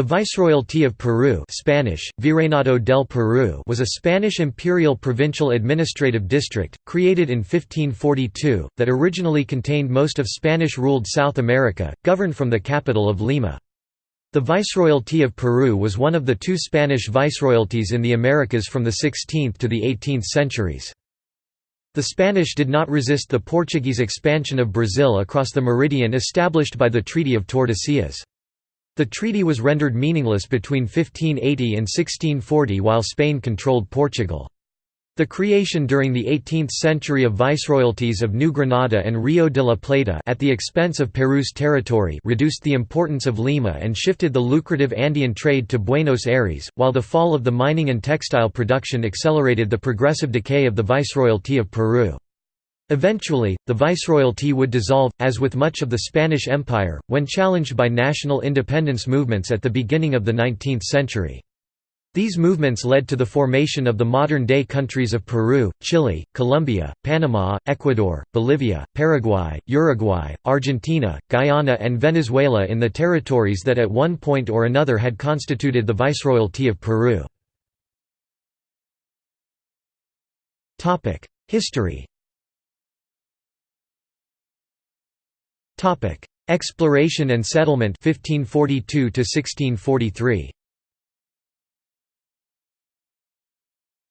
The Viceroyalty of Peru Spanish, Virreinato del Peru was a Spanish imperial provincial administrative district, created in 1542, that originally contained most of Spanish-ruled South America, governed from the capital of Lima. The Viceroyalty of Peru was one of the two Spanish viceroyalties in the Americas from the 16th to the 18th centuries. The Spanish did not resist the Portuguese expansion of Brazil across the meridian established by the Treaty of Tordesillas. The treaty was rendered meaningless between 1580 and 1640 while Spain controlled Portugal. The creation during the 18th century of viceroyalties of New Granada and Rio de la Plata at the expense of Peru's territory reduced the importance of Lima and shifted the lucrative Andean trade to Buenos Aires, while the fall of the mining and textile production accelerated the progressive decay of the viceroyalty of Peru. Eventually, the viceroyalty would dissolve, as with much of the Spanish Empire, when challenged by national independence movements at the beginning of the 19th century. These movements led to the formation of the modern-day countries of Peru, Chile, Colombia, Panama, Ecuador, Bolivia, Paraguay, Uruguay, Argentina, Guyana and Venezuela in the territories that at one point or another had constituted the Viceroyalty of Peru. History Topic: Exploration and settlement 1542 to 1643.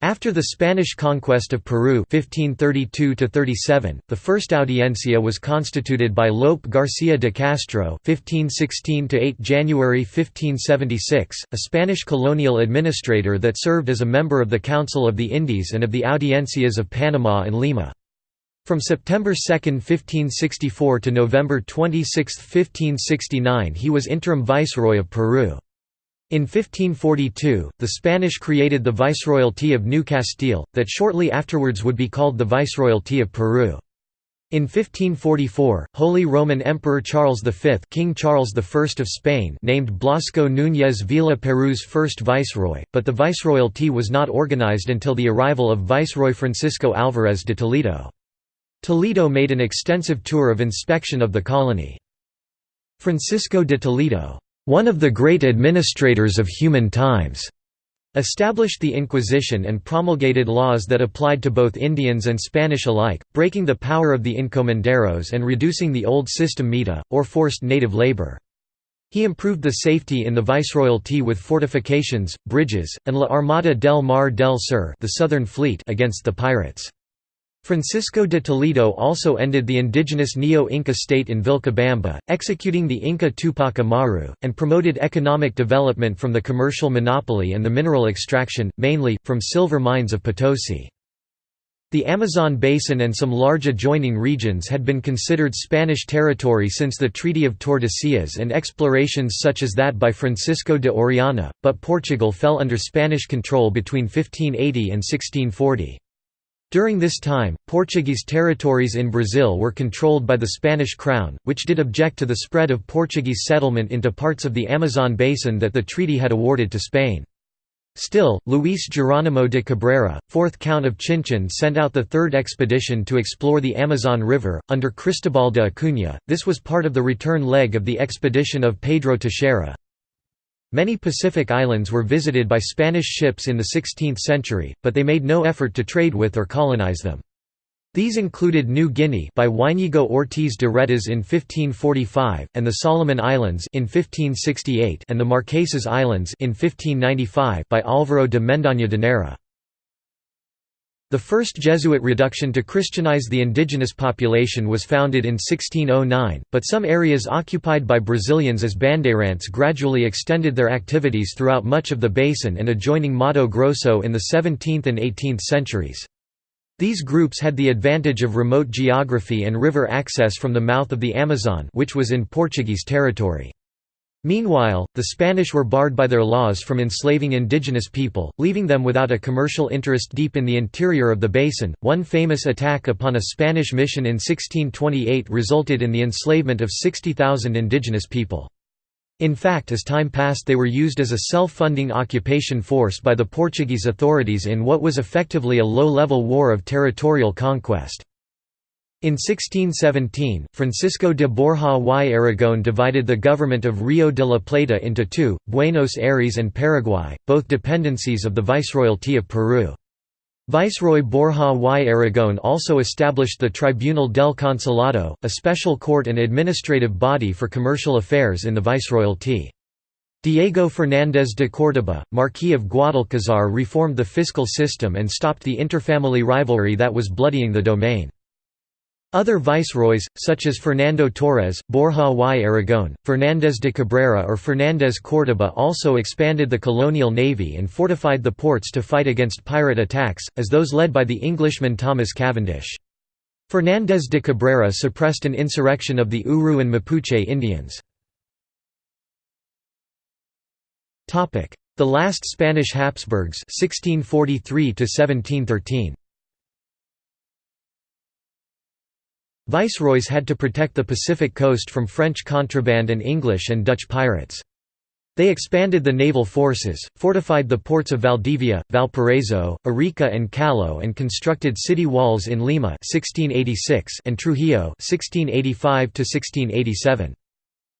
After the Spanish conquest of Peru 1532 the first audiencia was constituted by Lope García de Castro 1516 January 1576, a Spanish colonial administrator that served as a member of the Council of the Indies and of the Audiencias of Panama and Lima. From September 2, 1564 to November 26, 1569 he was interim viceroy of Peru. In 1542, the Spanish created the Viceroyalty of New Castile, that shortly afterwards would be called the Viceroyalty of Peru. In 1544, Holy Roman Emperor Charles V King Charles I of Spain named Blasco Núñez Vela Peru's first viceroy, but the viceroyalty was not organized until the arrival of Viceroy Francisco Álvarez de Toledo. Toledo made an extensive tour of inspection of the colony. Francisco de Toledo, one of the great administrators of human times, established the Inquisition and promulgated laws that applied to both Indians and Spanish alike, breaking the power of the encomenderos and reducing the old system mita, or forced native labor. He improved the safety in the viceroyalty with fortifications, bridges, and La Armada del Mar del Sur the Southern Fleet against the pirates. Francisco de Toledo also ended the indigenous Neo-Inca state in Vilcabamba, executing the Inca Tupac Amaru, and promoted economic development from the commercial monopoly and the mineral extraction, mainly, from silver mines of Potosi. The Amazon basin and some large adjoining regions had been considered Spanish territory since the Treaty of Tordesillas and explorations such as that by Francisco de Orellana, but Portugal fell under Spanish control between 1580 and 1640. During this time, Portuguese territories in Brazil were controlled by the Spanish crown, which did object to the spread of Portuguese settlement into parts of the Amazon basin that the treaty had awarded to Spain. Still, Luis Geronimo de Cabrera, 4th Count of Chinchon sent out the third expedition to explore the Amazon River, under Cristobal de Acuña, this was part of the return leg of the expedition of Pedro Teixeira. Many Pacific islands were visited by Spanish ships in the 16th century, but they made no effort to trade with or colonize them. These included New Guinea by Juañigo Ortiz de Retez in 1545, and the Solomon Islands in 1568 and the Marquesas Islands in 1595 by Álvaro de Mendaña de Neira. The first Jesuit reduction to Christianize the indigenous population was founded in 1609, but some areas occupied by Brazilians as bandeirantes gradually extended their activities throughout much of the basin and adjoining Mato Grosso in the 17th and 18th centuries. These groups had the advantage of remote geography and river access from the mouth of the Amazon which was in Portuguese territory. Meanwhile, the Spanish were barred by their laws from enslaving indigenous people, leaving them without a commercial interest deep in the interior of the basin. One famous attack upon a Spanish mission in 1628 resulted in the enslavement of 60,000 indigenous people. In fact as time passed they were used as a self-funding occupation force by the Portuguese authorities in what was effectively a low-level war of territorial conquest. In 1617, Francisco de Borja y Aragón divided the government of Rio de la Plata into two, Buenos Aires and Paraguay, both dependencies of the Viceroyalty of Peru. Viceroy Borja y Aragón also established the Tribunal del Consulado, a special court and administrative body for commercial affairs in the Viceroyalty. Diego Fernández de Córdoba, Marquis of Guadalcazar reformed the fiscal system and stopped the interfamily rivalry that was bloodying the domain. Other viceroys, such as Fernando Torres, Borja y Aragón, Fernández de Cabrera or Fernández Córdoba also expanded the colonial navy and fortified the ports to fight against pirate attacks, as those led by the Englishman Thomas Cavendish. Fernández de Cabrera suppressed an insurrection of the Uru and Mapuche Indians. The last Spanish Habsburgs 1643 1713. Viceroys had to protect the Pacific coast from French contraband and English and Dutch pirates. They expanded the naval forces, fortified the ports of Valdivia, Valparaiso, Arica and Callao and constructed city walls in Lima 1686 and Trujillo 1685 -1687.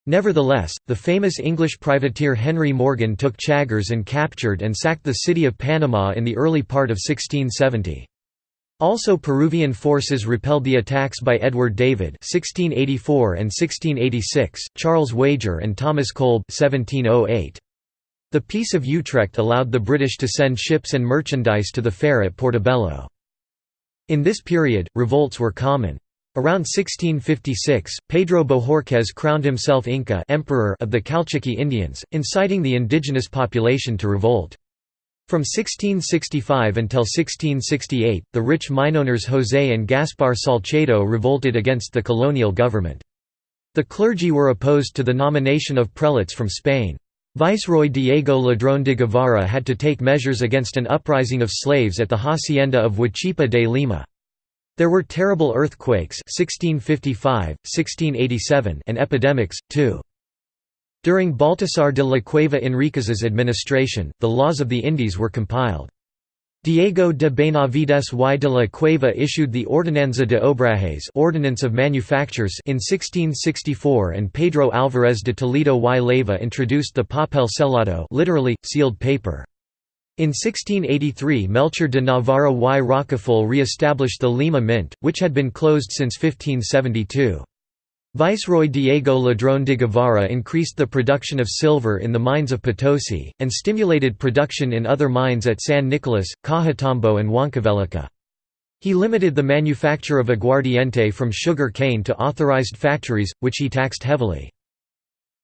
Nevertheless, the famous English privateer Henry Morgan took Chagres and captured and sacked the city of Panama in the early part of 1670. Also Peruvian forces repelled the attacks by Edward David 1684 and 1686, Charles Wager and Thomas Kolb 1708. The Peace of Utrecht allowed the British to send ships and merchandise to the fair at Portobello. In this period, revolts were common. Around 1656, Pedro Bohorquez crowned himself Inca emperor of the Calchaquí Indians, inciting the indigenous population to revolt. From 1665 until 1668, the rich mineowners José and Gaspar Salcedo revolted against the colonial government. The clergy were opposed to the nomination of prelates from Spain. Viceroy Diego Ladrón de Guevara had to take measures against an uprising of slaves at the hacienda of Huachipa de Lima. There were terrible earthquakes 1655, 1687 and epidemics, too. During Baltasar de la Cueva Enriquez's administration, the laws of the Indies were compiled. Diego de Benavides y de la Cueva issued the Ordenanza de Obrajes Ordinance of Manufactures in 1664 and Pedro Álvarez de Toledo y Leyva introduced the papel sellado literally, sealed paper. In 1683 Melchor de Navarra y Rocafull re-established the Lima Mint, which had been closed since 1572. Viceroy Diego Ladrón de Guevara increased the production of silver in the mines of Potosi, and stimulated production in other mines at San Nicolas, Cajatambo and Huancavelica. He limited the manufacture of aguardiente from sugar cane to authorized factories, which he taxed heavily.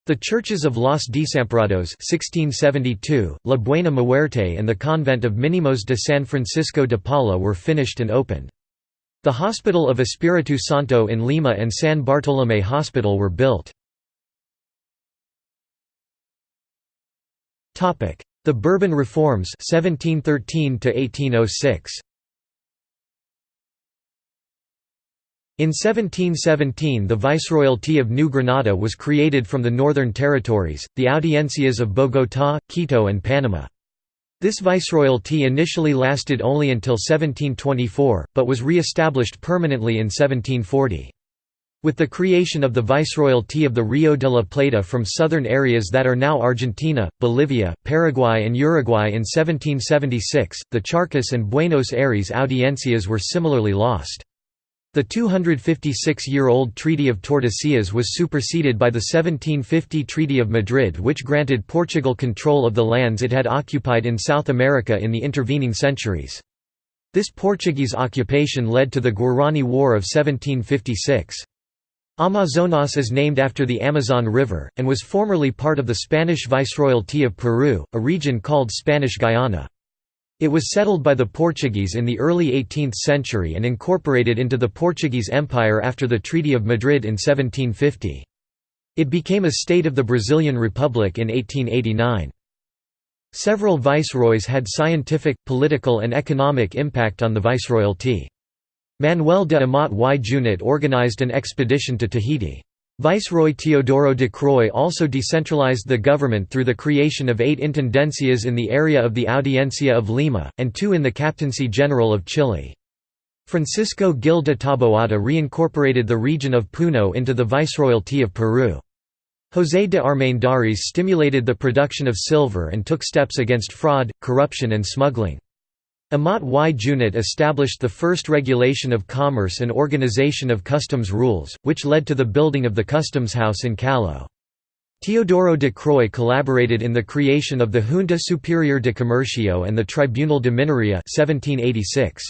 The churches of Los Desamparados 1672, La Buena Muerte and the convent of Minimos de San Francisco de Paula were finished and opened. The Hospital of Espiritu Santo in Lima and San Bartolomé Hospital were built. The Bourbon Reforms 1713 1806. In 1717 the Viceroyalty of New Granada was created from the Northern Territories, the Audiencias of Bogotá, Quito and Panama. This viceroyalty initially lasted only until 1724, but was re-established permanently in 1740. With the creation of the Viceroyalty of the Rio de la Plata from southern areas that are now Argentina, Bolivia, Paraguay and Uruguay in 1776, the Charcas and Buenos Aires audiencias were similarly lost. The 256-year-old Treaty of Tordesillas was superseded by the 1750 Treaty of Madrid which granted Portugal control of the lands it had occupied in South America in the intervening centuries. This Portuguese occupation led to the Guarani War of 1756. Amazonas is named after the Amazon River, and was formerly part of the Spanish Viceroyalty of Peru, a region called Spanish Guyana. It was settled by the Portuguese in the early 18th century and incorporated into the Portuguese Empire after the Treaty of Madrid in 1750. It became a state of the Brazilian Republic in 1889. Several viceroys had scientific, political and economic impact on the viceroyalty. Manuel de Amat y Junyent organized an expedition to Tahiti. Viceroy Teodoro de Croix also decentralized the government through the creation of eight intendencias in the area of the Audiencia of Lima, and two in the Captaincy General of Chile. Francisco Gil de Taboada reincorporated the region of Puno into the Viceroyalty of Peru. José de Armendáriz stimulated the production of silver and took steps against fraud, corruption and smuggling. Amat y Junyent established the first regulation of commerce and organization of customs rules, which led to the building of the customs house in Callao. Teodoro de Croix collaborated in the creation of the Junta Superior de Comercio and the Tribunal de Minería 1786.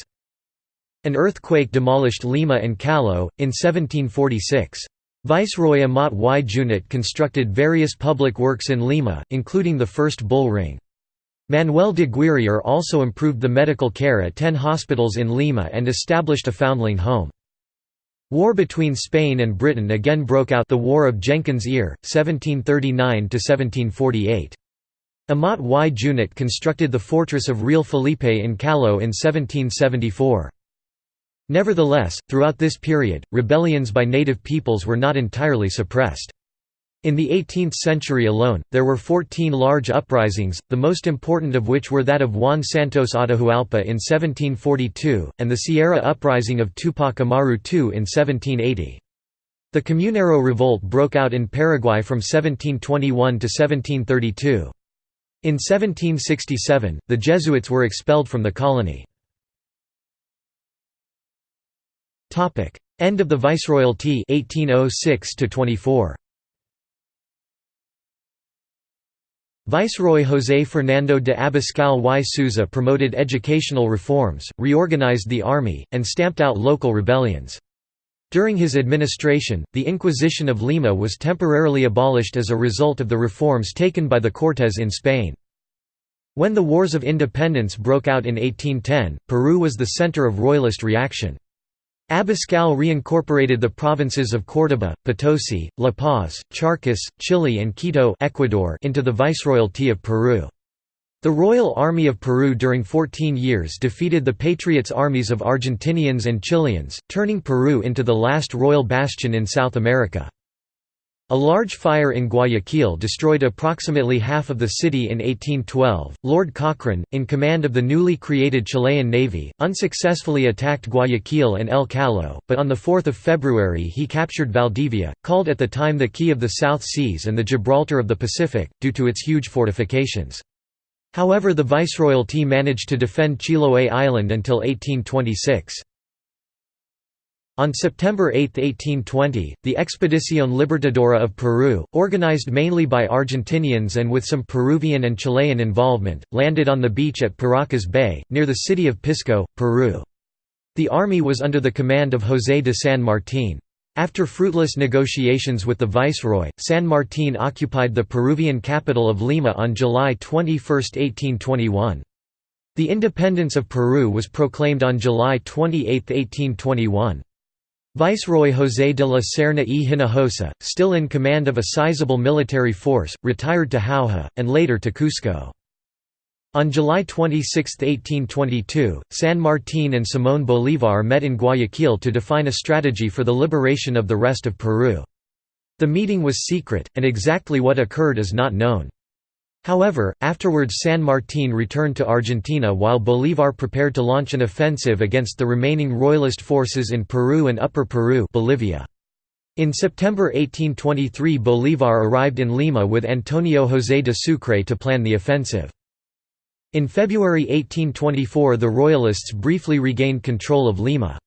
An earthquake demolished Lima and Callao, in 1746. Viceroy Amat y Junyent constructed various public works in Lima, including the first bull ring. Manuel de Guirior also improved the medical care at ten hospitals in Lima and established a foundling home. War between Spain and Britain again broke out the War of Jenkins' Ear, 1739–1748. Amat y Junyent constructed the fortress of Real Felipe in Callao in 1774. Nevertheless, throughout this period, rebellions by native peoples were not entirely suppressed. In the 18th century alone, there were 14 large uprisings, the most important of which were that of Juan Santos Atahualpa in 1742, and the Sierra Uprising of Tupac Amaru II in 1780. The Comunero Revolt broke out in Paraguay from 1721 to 1732. In 1767, the Jesuits were expelled from the colony. End of the Viceroyalty 1806 24. Viceroy José Fernando de Abascal y Souza promoted educational reforms, reorganized the army, and stamped out local rebellions. During his administration, the Inquisition of Lima was temporarily abolished as a result of the reforms taken by the Cortes in Spain. When the Wars of Independence broke out in 1810, Peru was the center of royalist reaction. Abascal reincorporated the provinces of Córdoba, Potosi, La Paz, Charcas, Chile and Quito Ecuador into the Viceroyalty of Peru. The Royal Army of Peru during 14 years defeated the Patriots' armies of Argentinians and Chileans, turning Peru into the last royal bastion in South America. A large fire in Guayaquil destroyed approximately half of the city in 1812. Lord Cochrane, in command of the newly created Chilean Navy, unsuccessfully attacked Guayaquil and El Callao, but on 4 February he captured Valdivia, called at the time the Key of the South Seas and the Gibraltar of the Pacific, due to its huge fortifications. However the Viceroyalty managed to defend Chiloé Island until 1826. On September 8, 1820, the Expedición Libertadora of Peru, organized mainly by Argentinians and with some Peruvian and Chilean involvement, landed on the beach at Paracas Bay, near the city of Pisco, Peru. The army was under the command of José de San Martín. After fruitless negotiations with the viceroy, San Martín occupied the Peruvian capital of Lima on July 21, 1821. The independence of Peru was proclaimed on July 28, 1821. Viceroy José de la Serna y Hinojosa, still in command of a sizable military force, retired to Jauja, and later to Cusco. On July 26, 1822, San Martín and Simón Bolívar met in Guayaquil to define a strategy for the liberation of the rest of Peru. The meeting was secret, and exactly what occurred is not known. However, afterwards San Martín returned to Argentina while Bolívar prepared to launch an offensive against the remaining royalist forces in Peru and Upper Peru Bolivia. In September 1823 Bolívar arrived in Lima with Antonio José de Sucre to plan the offensive. In February 1824 the Royalists briefly regained control of Lima.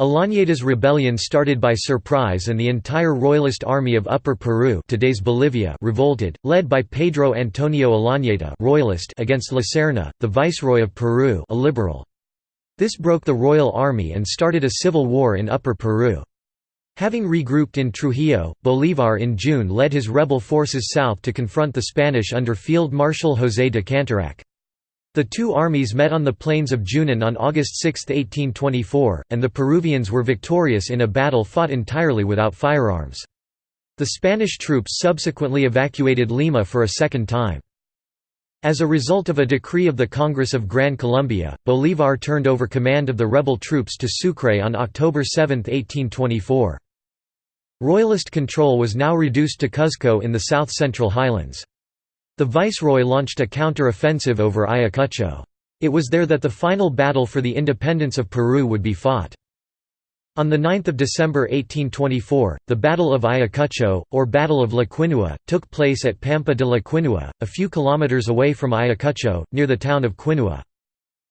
Olañeta's rebellion started by surprise and the entire royalist army of Upper Peru today's Bolivia revolted, led by Pedro Antonio Olañeta royalist against La Serna, the viceroy of Peru a liberal. This broke the royal army and started a civil war in Upper Peru. Having regrouped in Trujillo, Bolívar in June led his rebel forces south to confront the Spanish under Field Marshal José de Canterac. The two armies met on the plains of Junin on August 6, 1824, and the Peruvians were victorious in a battle fought entirely without firearms. The Spanish troops subsequently evacuated Lima for a second time. As a result of a decree of the Congress of Gran Colombia, Bolívar turned over command of the rebel troops to Sucre on October 7, 1824. Royalist control was now reduced to Cuzco in the south-central highlands. The viceroy launched a counter-offensive over Ayacucho. It was there that the final battle for the independence of Peru would be fought. On 9 December 1824, the Battle of Ayacucho, or Battle of La Quinua, took place at Pampa de la Quinua, a few kilometers away from Ayacucho, near the town of Quinua.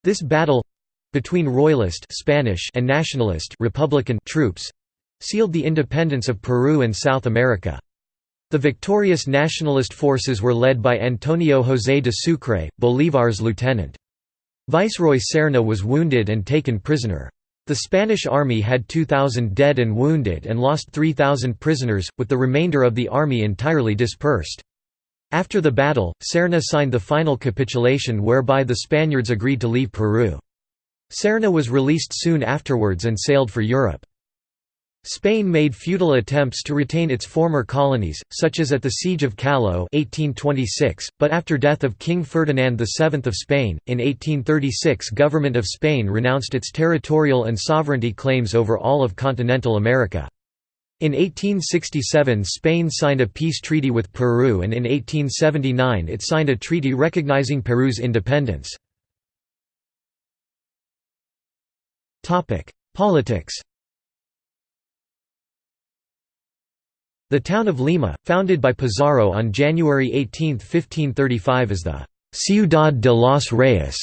This battle—between Royalist Spanish and Nationalist Republican troops—sealed the independence of Peru and South America. The victorious nationalist forces were led by Antonio José de Sucre, Bolívar's lieutenant. Viceroy Serna was wounded and taken prisoner. The Spanish army had 2,000 dead and wounded and lost 3,000 prisoners, with the remainder of the army entirely dispersed. After the battle, Serna signed the final capitulation whereby the Spaniards agreed to leave Peru. Serna was released soon afterwards and sailed for Europe. Spain made futile attempts to retain its former colonies, such as at the Siege of Callao 1826, but after death of King Ferdinand VII of Spain, in 1836 government of Spain renounced its territorial and sovereignty claims over all of continental America. In 1867 Spain signed a peace treaty with Peru and in 1879 it signed a treaty recognizing Peru's independence. Politics The town of Lima, founded by Pizarro on January 18, 1535 as the «Ciudad de los Reyes»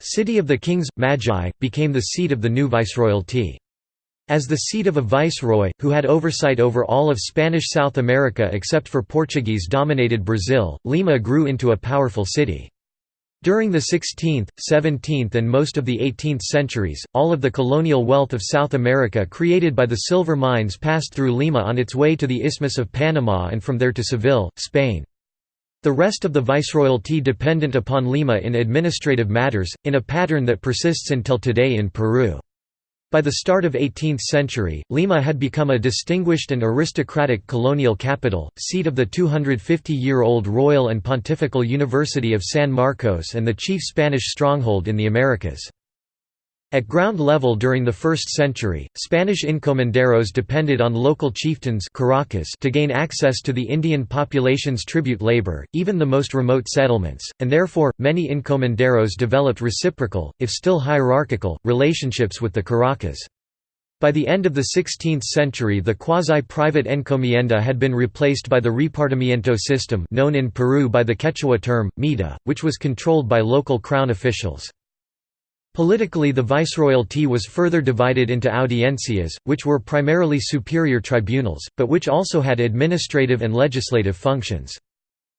city of the kings, Magi, became the seat of the new viceroyalty. As the seat of a viceroy, who had oversight over all of Spanish South America except for Portuguese-dominated Brazil, Lima grew into a powerful city. During the 16th, 17th and most of the 18th centuries, all of the colonial wealth of South America created by the silver mines passed through Lima on its way to the Isthmus of Panama and from there to Seville, Spain. The rest of the viceroyalty dependent upon Lima in administrative matters, in a pattern that persists until today in Peru. By the start of 18th century, Lima had become a distinguished and aristocratic colonial capital, seat of the 250-year-old Royal and Pontifical University of San Marcos and the chief Spanish stronghold in the Americas. At ground level during the 1st century, Spanish encomenderos depended on local chieftains curacas to gain access to the Indian population's tribute labor, even the most remote settlements, and therefore, many encomenderos developed reciprocal, if still hierarchical, relationships with the curacas. By the end of the 16th century the quasi-private encomienda had been replaced by the repartimiento system known in Peru by the Quechua term, mita, which was controlled by local crown officials. Politically the viceroyalty was further divided into audiencias, which were primarily superior tribunals, but which also had administrative and legislative functions.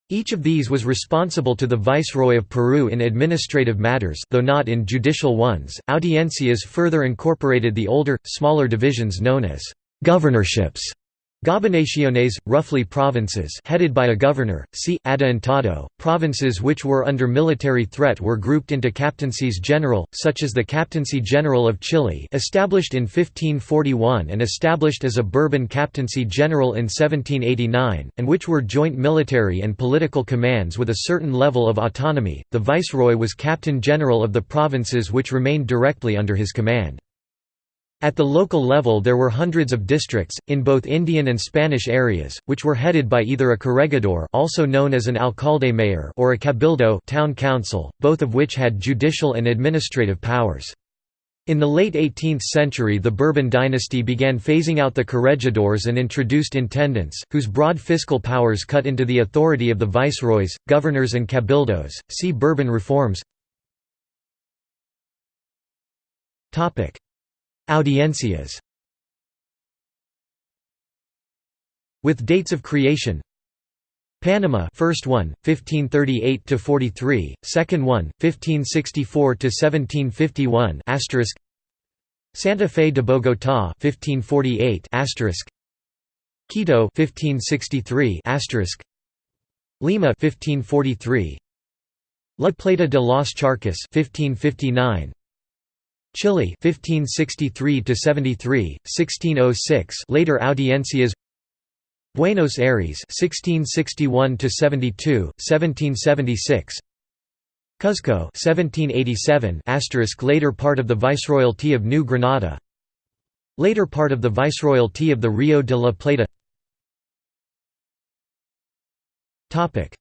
Each of these was responsible to the Viceroy of Peru in administrative matters though not in judicial ones. Audiencias further incorporated the older, smaller divisions known as governorships Gobernaciones, roughly provinces headed by a governor, see, adelantado. Provinces which were under military threat were grouped into captaincies general, such as the Captaincy General of Chile established in 1541 and established as a Bourbon Captaincy General in 1789, and which were joint military and political commands with a certain level of autonomy. The Viceroy was Captain General of the provinces which remained directly under his command. At the local level there were hundreds of districts, in both Indian and Spanish areas, which were headed by either a corregidor also known as an alcalde mayor or a cabildo town council, both of which had judicial and administrative powers. In the late 18th century the Bourbon dynasty began phasing out the corregidors and introduced intendants, whose broad fiscal powers cut into the authority of the viceroys, governors and cabildos. See Bourbon reforms Audiencias. With dates of creation. Panama first one 1538 to 43 second one 1564 to 1751 asterisk. Santa Fe de Bogotá 1548 asterisk. Quito 1563 asterisk. Lima 1543 La Plata de los Charcas 1559 Chile 1563 to 73 1606 later audiencias. Buenos Aires 1661 to 72 1776 Cuzco 1787 asterisk later part of the Viceroyalty of New Granada. Later part of the Viceroyalty of the Rio de la Plata. Topic.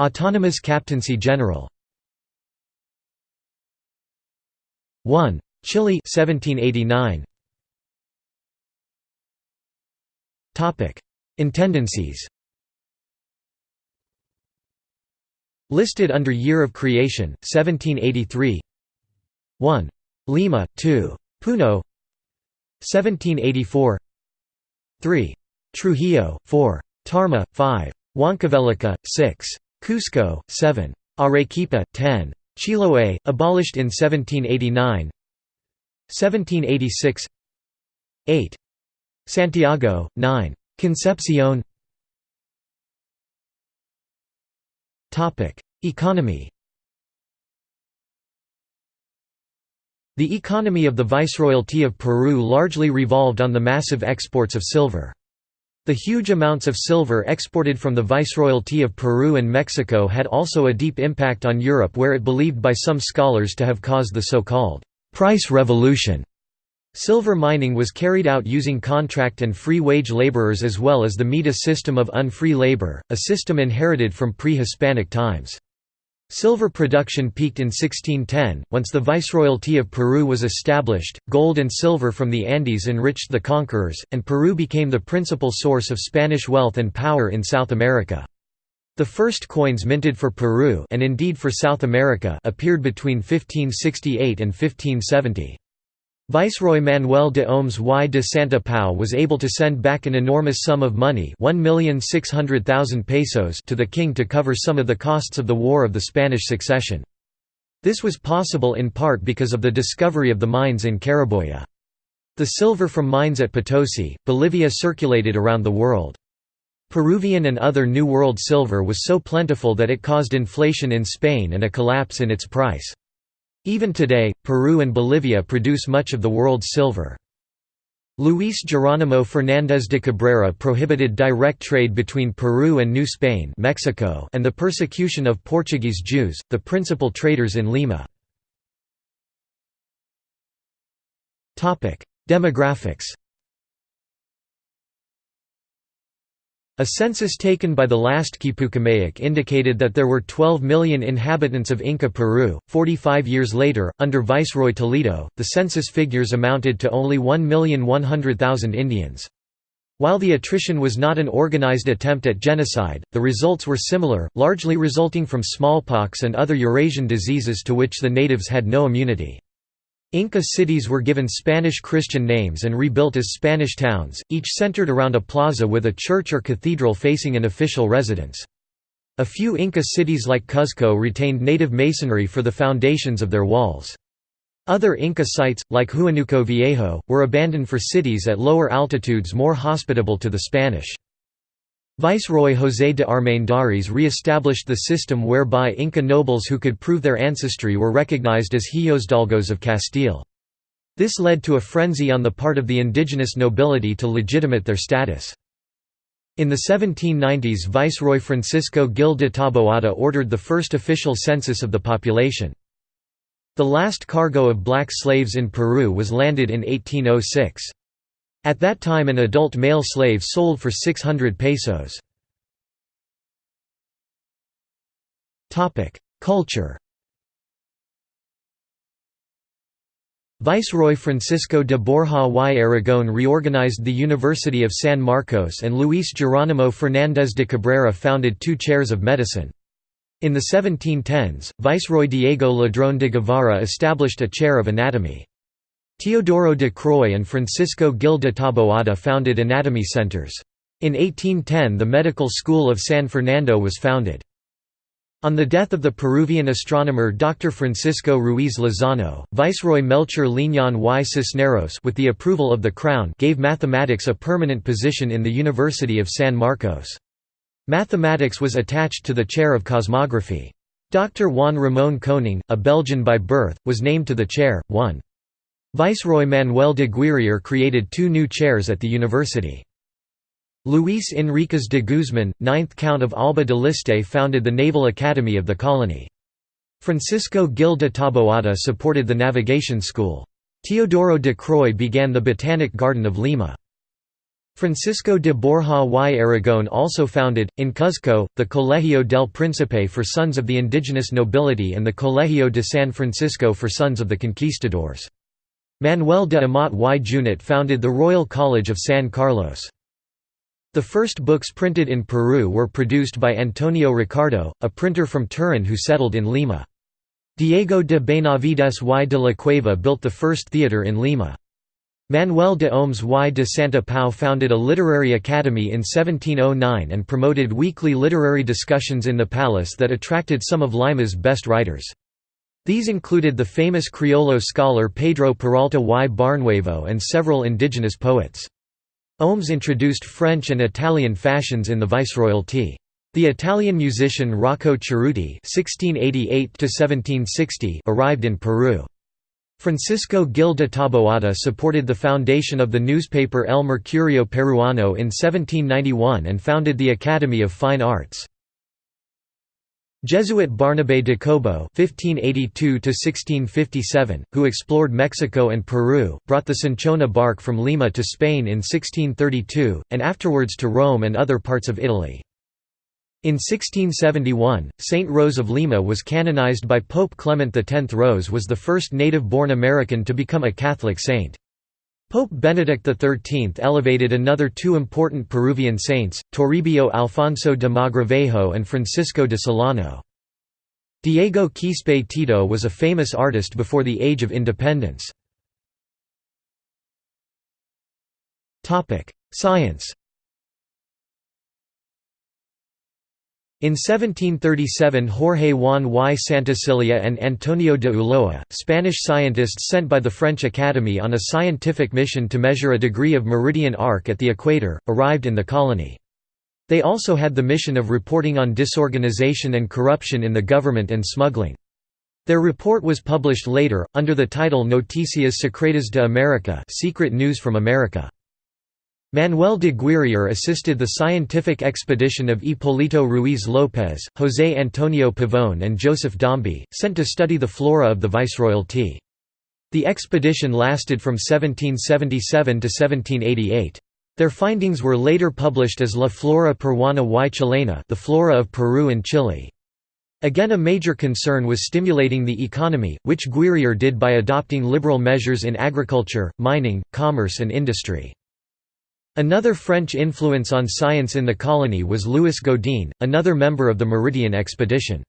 Autonomous Captaincy General 1. Chile 1789. Topic: Intendancies. Listed under Year of Creation 1783. 1. Lima 2. Puno 1784. 3. Trujillo 4. Tarma 5. Huancavelica 6. Cusco 7. Arequipa 10. Chiloé abolished in 1789. 1786. 8. Santiago, 9. Concepcion Economy The economy of the Viceroyalty of Peru largely revolved on the massive exports of silver. The huge amounts of silver exported from the Viceroyalty of Peru and Mexico had also a deep impact on Europe where it believed by some scholars to have caused the so-called «price revolution» Silver mining was carried out using contract and free wage laborers as well as the MITA system of unfree labor, a system inherited from pre-Hispanic times. Silver production peaked in 1610, once the Viceroyalty of Peru was established, gold and silver from the Andes enriched the conquerors, and Peru became the principal source of Spanish wealth and power in South America. The first coins minted for Peru and indeed for South America appeared between 1568 and 1570. Viceroy Manuel de Oms y de Santa Pau was able to send back an enormous sum of money 1,600,000 pesos to the king to cover some of the costs of the War of the Spanish Succession. This was possible in part because of the discovery of the mines in Carabaya. The silver from mines at Potosi, Bolivia circulated around the world. Peruvian and other New World silver was so plentiful that it caused inflation in Spain and a collapse in its price. Even today, Peru and Bolivia produce much of the world's silver. Luis Geronimo Fernández de Cabrera prohibited direct trade between Peru and New Spain Mexico and the persecution of Portuguese Jews, the principal traders in Lima. Demographics A census taken by the last Quipucamayoc indicated that there were 12 million inhabitants of Inca Peru. 45 years later, under Viceroy Toledo, the census figures amounted to only 1,100,000 Indians. While the attrition was not an organized attempt at genocide, the results were similar, largely resulting from smallpox and other Eurasian diseases to which the natives had no immunity. Inca cities were given Spanish Christian names and rebuilt as Spanish towns, each centered around a plaza with a church or cathedral facing an official residence. A few Inca cities like Cuzco retained native masonry for the foundations of their walls. Other Inca sites, like Huánuco Viejo, were abandoned for cities at lower altitudes more hospitable to the Spanish. Viceroy José de Armendáriz re-established the system whereby Inca nobles who could prove their ancestry were recognized as Hijosdalgos of Castile. This led to a frenzy on the part of the indigenous nobility to legitimate their status. In the 1790s Viceroy Francisco Gil de Taboada ordered the first official census of the population. The last cargo of black slaves in Peru was landed in 1806. At that time an adult male slave sold for 600 pesos. Culture Viceroy Francisco de Borja y Aragón reorganized the University of San Marcos and Luis Geronimo Fernández de Cabrera founded two chairs of medicine. In the 1710s, Viceroy Diego Ladrón de Guevara established a chair of anatomy. Teodoro de Croix and Francisco Gil de Taboada founded anatomy centers. In 1810 the Medical School of San Fernando was founded. On the death of the Peruvian astronomer Dr. Francisco Ruiz Lozano, Viceroy Melchor Liñán y Cisneros with the approval of the Crown gave mathematics a permanent position in the University of San Marcos. Mathematics was attached to the chair of cosmography. Dr. Juan Ramón Koning, a Belgian by birth, was named to the chair. 1. Viceroy Manuel de Guirior created two new chairs at the university. Luis Enriquez de Guzman, 9th Count of Alba de Liste founded the Naval Academy of the colony. Francisco Gil de Taboada supported the navigation school. Teodoro de Croix began the Botanic Garden of Lima. Francisco de Borja y Aragón also founded, in Cuzco, the Colegio del Príncipe for sons of the indigenous nobility and the Colegio de San Francisco for sons of the conquistadors. Manuel de Amat y Junyent founded the Royal College of San Carlos. The first books printed in Peru were produced by Antonio Ricardo, a printer from Turin who settled in Lima. Diego de Benavides y de la Cueva built the first theatre in Lima. Manuel de Oms y de Santa Pau founded a literary academy in 1709 and promoted weekly literary discussions in the palace that attracted some of Lima's best writers. These included the famous Criollo scholar Pedro Peralta y Barnuevo and several indigenous poets. Oms introduced French and Italian fashions in the viceroyalty. The Italian musician Rocco Ceruti arrived in Peru. Francisco Gil de Taboada supported the foundation of the newspaper El Mercurio Peruano in 1791 and founded the Academy of Fine Arts. Jesuit Barnabé de Cobo (1582–1657), who explored Mexico and Peru, brought the cinchona bark from Lima to Spain in 1632, and afterwards to Rome and other parts of Italy. In 1671, Saint Rose of Lima was canonized by Pope Clement X. Rose was the first native-born American to become a Catholic saint. Pope Benedict XIII elevated another two important Peruvian saints, Toribio Alfonso de Mogrovejo and Francisco de Solano. Diego Quispe Tito was a famous artist before the Age of Independence. Science In 1737 Jorge Juan y Santacilia and Antonio de Ulloa, Spanish scientists sent by the French Academy on a scientific mission to measure a degree of meridian arc at the equator, arrived in the colony. They also had the mission of reporting on disorganization and corruption in the government and smuggling. Their report was published later, under the title Noticias Secretas de América Secret News from America. Manuel de Guirior assisted the scientific expedition of Hipólito Ruiz López, José Antonio Pavón and Joseph Dombey, sent to study the flora of the viceroyalty. The expedition lasted from 1777 to 1788. Their findings were later published as La Flora Peruana y Chilena the flora of Peru and Chile. Again a major concern was stimulating the economy, which Guirior did by adopting liberal measures in agriculture, mining, commerce and industry. Another French influence on science in the colony was Louis Godin, another member of the Meridian expedition.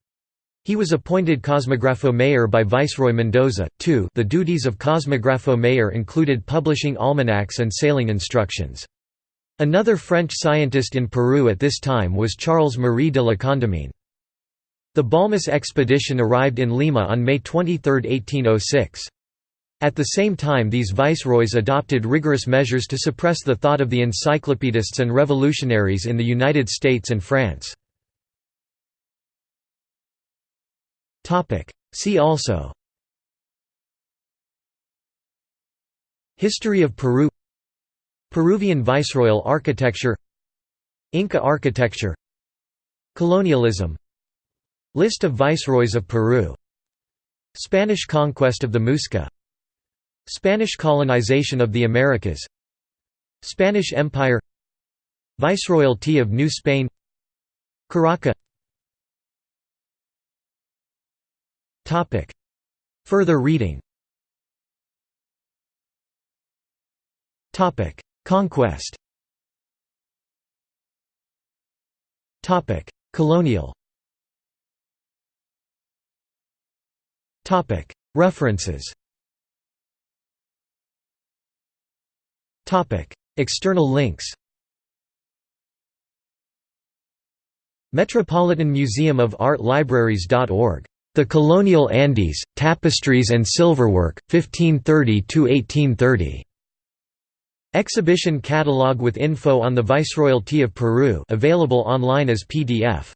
He was appointed Cosmographo Mayor by Viceroy Mendoza, too the duties of Cosmographo Mayor included publishing almanacs and sailing instructions. Another French scientist in Peru at this time was Charles-Marie de la Condamine. The Balmis expedition arrived in Lima on May 23, 1806. At the same time these viceroys adopted rigorous measures to suppress the thought of the encyclopedists and revolutionaries in the United States and France. See also History of Peru Peruvian viceroyal architecture Inca architecture Colonialism List of viceroys of Peru Spanish conquest of the Muisca Spanish colonization of the Americas. Spanish Empire. Viceroyalty of New Spain. Curaca Further reading. Conquest. Colonial. References External links Metropolitan Museum of Art Libraries.org. The Colonial Andes, Tapestries and Silverwork, 1530 to 1830. Exhibition catalog with info on the Viceroyalty of Peru available online as PDF.